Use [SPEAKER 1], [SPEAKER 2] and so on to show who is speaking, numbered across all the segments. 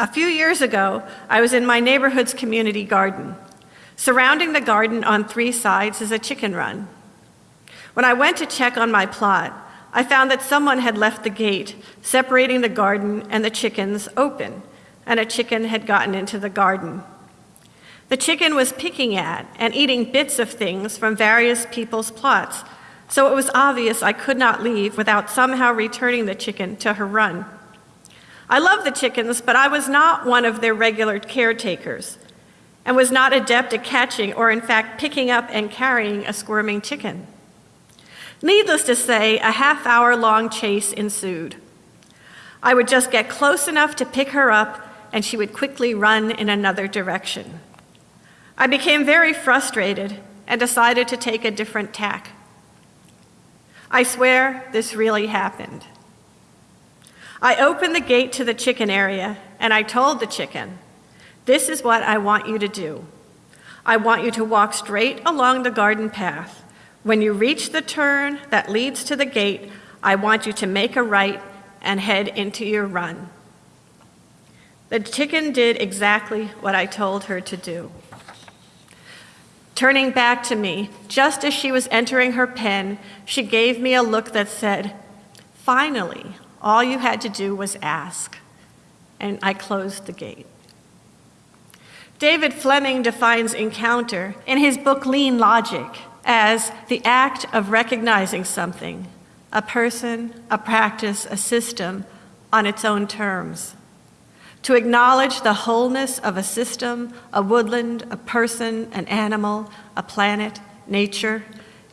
[SPEAKER 1] A few years ago, I was in my neighborhood's community garden. Surrounding the garden on three sides is a chicken run. When I went to check on my plot, I found that someone had left the gate separating the garden and the chickens open, and a chicken had gotten into the garden. The chicken was picking at and eating bits of things from various people's plots, so it was obvious I could not leave without somehow returning the chicken to her run. I love the chickens, but I was not one of their regular caretakers and was not adept at catching or in fact picking up and carrying a squirming chicken. Needless to say, a half hour long chase ensued. I would just get close enough to pick her up and she would quickly run in another direction. I became very frustrated and decided to take a different tack. I swear this really happened. I opened the gate to the chicken area and I told the chicken, this is what I want you to do. I want you to walk straight along the garden path. When you reach the turn that leads to the gate, I want you to make a right and head into your run. The chicken did exactly what I told her to do. Turning back to me, just as she was entering her pen, she gave me a look that said, Finally, all you had to do was ask. And I closed the gate. David Fleming defines encounter in his book Lean Logic as the act of recognizing something, a person, a practice, a system, on its own terms. To acknowledge the wholeness of a system, a woodland, a person, an animal, a planet, nature,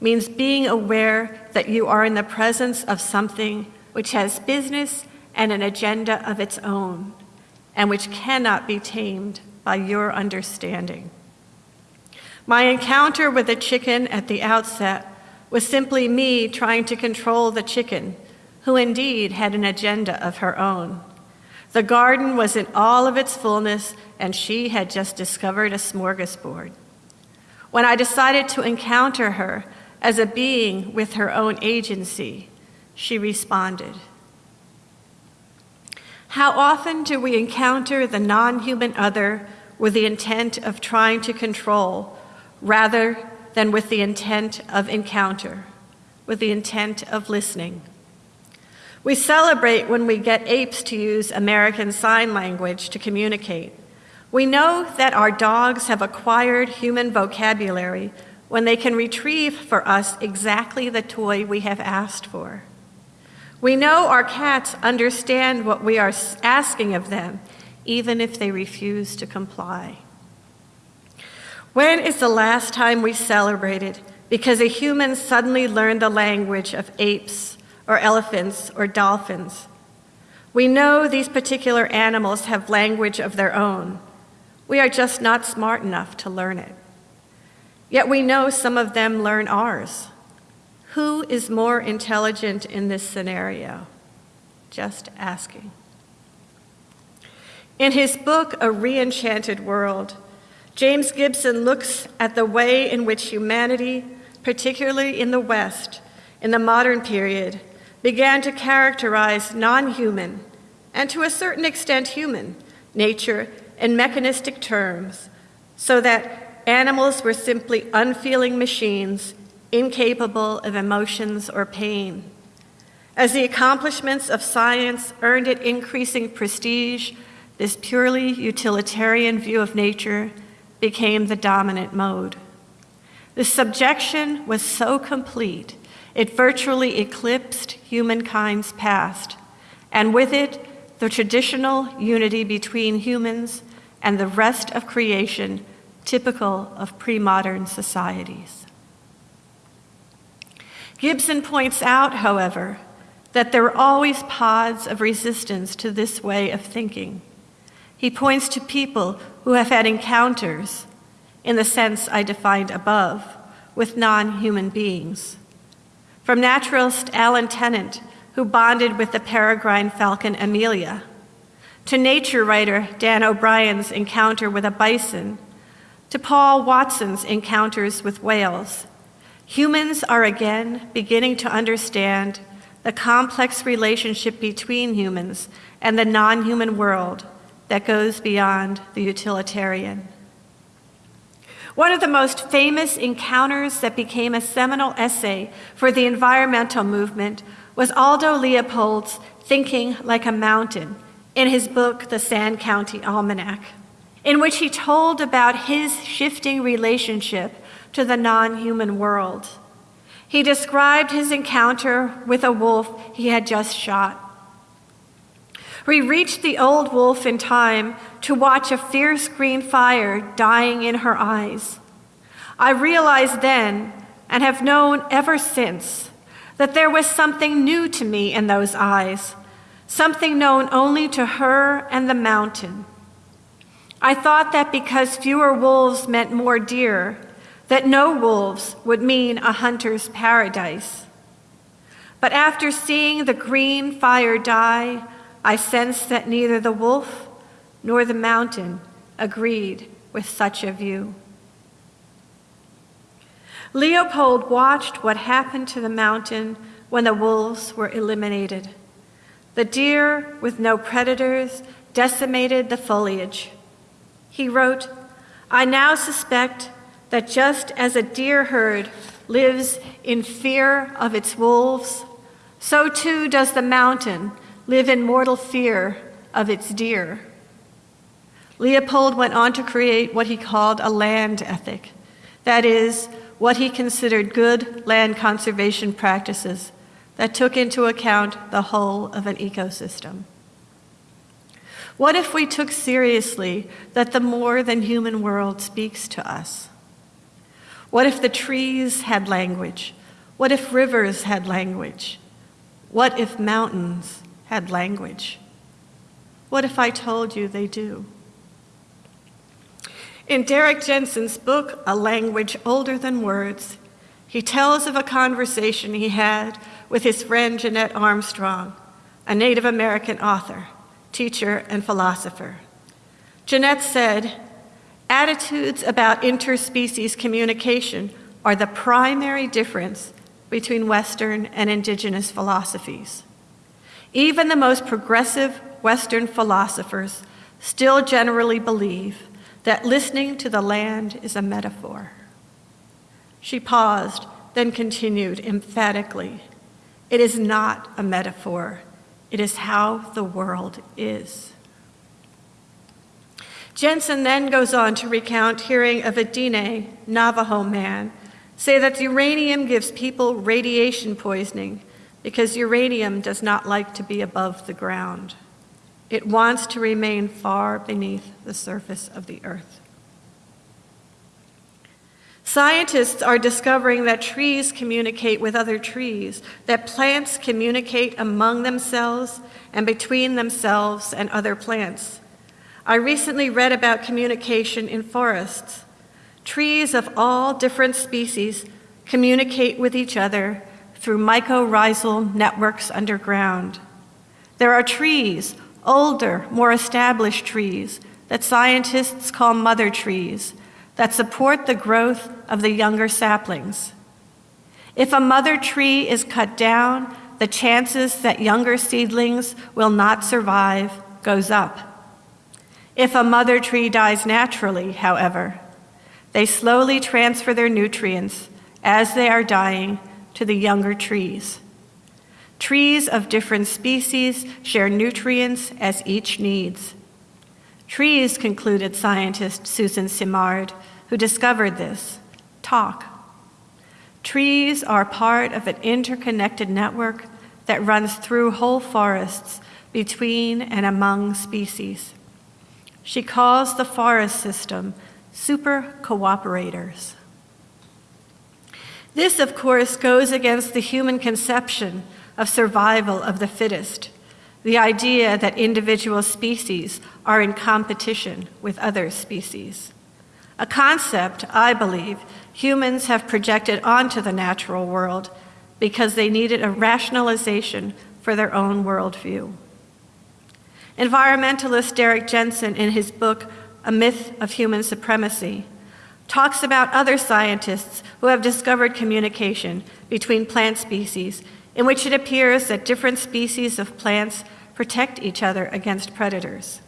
[SPEAKER 1] means being aware that you are in the presence of something which has business and an agenda of its own, and which cannot be tamed by your understanding. My encounter with the chicken at the outset was simply me trying to control the chicken, who indeed had an agenda of her own. The garden was in all of its fullness, and she had just discovered a smorgasbord. When I decided to encounter her as a being with her own agency, she responded. How often do we encounter the non human other with the intent of trying to control rather than with the intent of encounter, with the intent of listening. We celebrate when we get apes to use American Sign Language to communicate. We know that our dogs have acquired human vocabulary when they can retrieve for us exactly the toy we have asked for. We know our cats understand what we are asking of them, even if they refuse to comply. When is the last time we celebrated because a human suddenly learned the language of apes or elephants or dolphins? We know these particular animals have language of their own. We are just not smart enough to learn it. Yet we know some of them learn ours. Who is more intelligent in this scenario? Just asking. In his book, A Reenchanted World, James Gibson looks at the way in which humanity, particularly in the West, in the modern period, began to characterize non-human, and to a certain extent human, nature in mechanistic terms, so that animals were simply unfeeling machines incapable of emotions or pain. As the accomplishments of science earned it increasing prestige, this purely utilitarian view of nature became the dominant mode. The subjection was so complete, it virtually eclipsed humankind's past, and with it, the traditional unity between humans and the rest of creation typical of pre-modern societies. Gibson points out, however, that there are always pods of resistance to this way of thinking. He points to people who have had encounters, in the sense I defined above, with non-human beings. From naturalist Alan Tennant, who bonded with the peregrine falcon Amelia, to nature writer Dan O'Brien's encounter with a bison, to Paul Watson's encounters with whales, humans are again beginning to understand the complex relationship between humans and the non-human world that goes beyond the utilitarian. One of the most famous encounters that became a seminal essay for the environmental movement was Aldo Leopold's Thinking Like a Mountain in his book, The Sand County Almanac, in which he told about his shifting relationship to the non human world. He described his encounter with a wolf he had just shot. We reached the old wolf in time to watch a fierce green fire dying in her eyes. I realized then, and have known ever since, that there was something new to me in those eyes, something known only to her and the mountain. I thought that because fewer wolves meant more deer, that no wolves would mean a hunter's paradise. But after seeing the green fire die, I sensed that neither the wolf nor the mountain agreed with such a view. Leopold watched what happened to the mountain when the wolves were eliminated. The deer, with no predators, decimated the foliage. He wrote, I now suspect that just as a deer herd lives in fear of its wolves, so too does the mountain live in mortal fear of its deer. Leopold went on to create what he called a land ethic, that is, what he considered good land conservation practices that took into account the whole of an ecosystem. What if we took seriously that the more than human world speaks to us? What if the trees had language? What if rivers had language? What if mountains had language? What if I told you they do? In Derrick Jensen's book, A Language Older Than Words, he tells of a conversation he had with his friend Jeannette Armstrong, a Native American author, teacher, and philosopher. Jeannette said, Attitudes about interspecies communication are the primary difference between Western and Indigenous philosophies. Even the most progressive Western philosophers still generally believe that listening to the land is a metaphor. She paused, then continued emphatically It is not a metaphor, it is how the world is. Jensen then goes on to recount hearing of a Diné Navajo man say that uranium gives people radiation poisoning because uranium does not like to be above the ground. It wants to remain far beneath the surface of the earth. Scientists are discovering that trees communicate with other trees, that plants communicate among themselves and between themselves and other plants. I recently read about communication in forests. Trees of all different species communicate with each other through mycorrhizal networks underground. There are trees, older, more established trees, that scientists call mother trees, that support the growth of the younger saplings. If a mother tree is cut down, the chances that younger seedlings will not survive goes up. If a mother tree dies naturally, however, they slowly transfer their nutrients as they are dying to the younger trees. Trees of different species share nutrients as each needs. Trees, concluded scientist Susan Simard, who discovered this, talk. Trees are part of an interconnected network that runs through whole forests between and among species. She calls the forest system super cooperators. This, of course, goes against the human conception of survival of the fittest, the idea that individual species are in competition with other species. A concept, I believe, humans have projected onto the natural world because they needed a rationalization for their own worldview. Environmentalist Derrick Jensen, in his book, A Myth of Human Supremacy, talks about other scientists who have discovered communication between plant species, in which it appears that different species of plants protect each other against predators.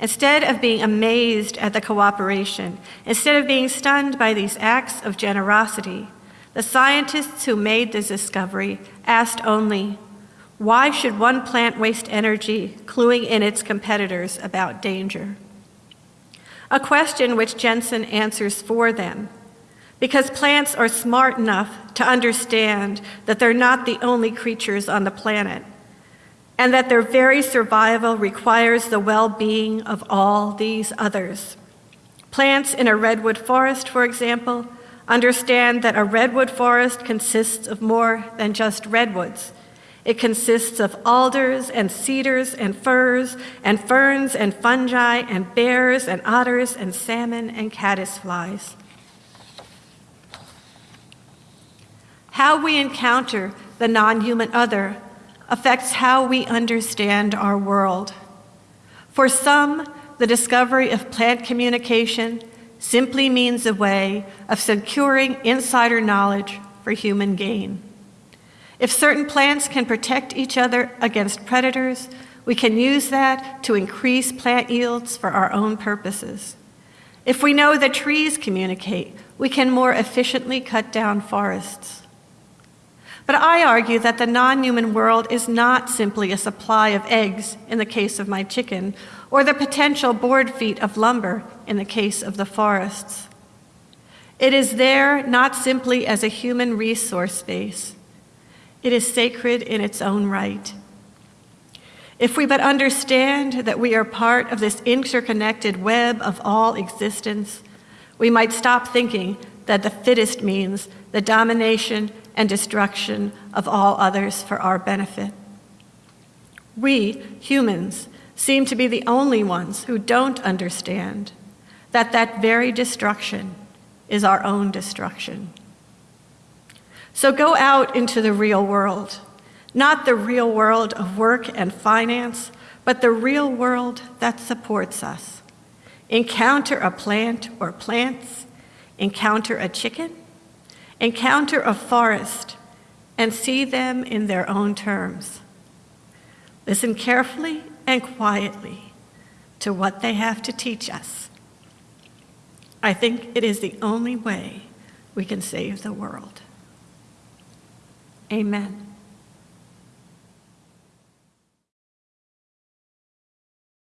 [SPEAKER 1] Instead of being amazed at the cooperation, instead of being stunned by these acts of generosity, the scientists who made this discovery asked only, why should one plant waste energy cluing in its competitors about danger? A question which Jensen answers for them, because plants are smart enough to understand that they're not the only creatures on the planet, and that their very survival requires the well-being of all these others. Plants in a redwood forest, for example, understand that a redwood forest consists of more than just redwoods. It consists of alders and cedars and firs and ferns and fungi and bears and otters and salmon and caddisflies. How we encounter the non-human other affects how we understand our world. For some, the discovery of plant communication simply means a way of securing insider knowledge for human gain. If certain plants can protect each other against predators, we can use that to increase plant yields for our own purposes. If we know that trees communicate, we can more efficiently cut down forests. But I argue that the non-human world is not simply a supply of eggs in the case of my chicken, or the potential board feet of lumber in the case of the forests. It is there not simply as a human resource space. It is sacred in its own right. If we but understand that we are part of this interconnected web of all existence, we might stop thinking that the fittest means the domination and destruction of all others for our benefit. We, humans, seem to be the only ones who don't understand that that very destruction is our own destruction. So go out into the real world, not the real world of work and finance, but the real world that supports us. Encounter a plant or plants, encounter a chicken, encounter a forest, and see them in their own terms. Listen carefully and quietly to what they have to teach us. I think it is the only way we can save the world. Amen.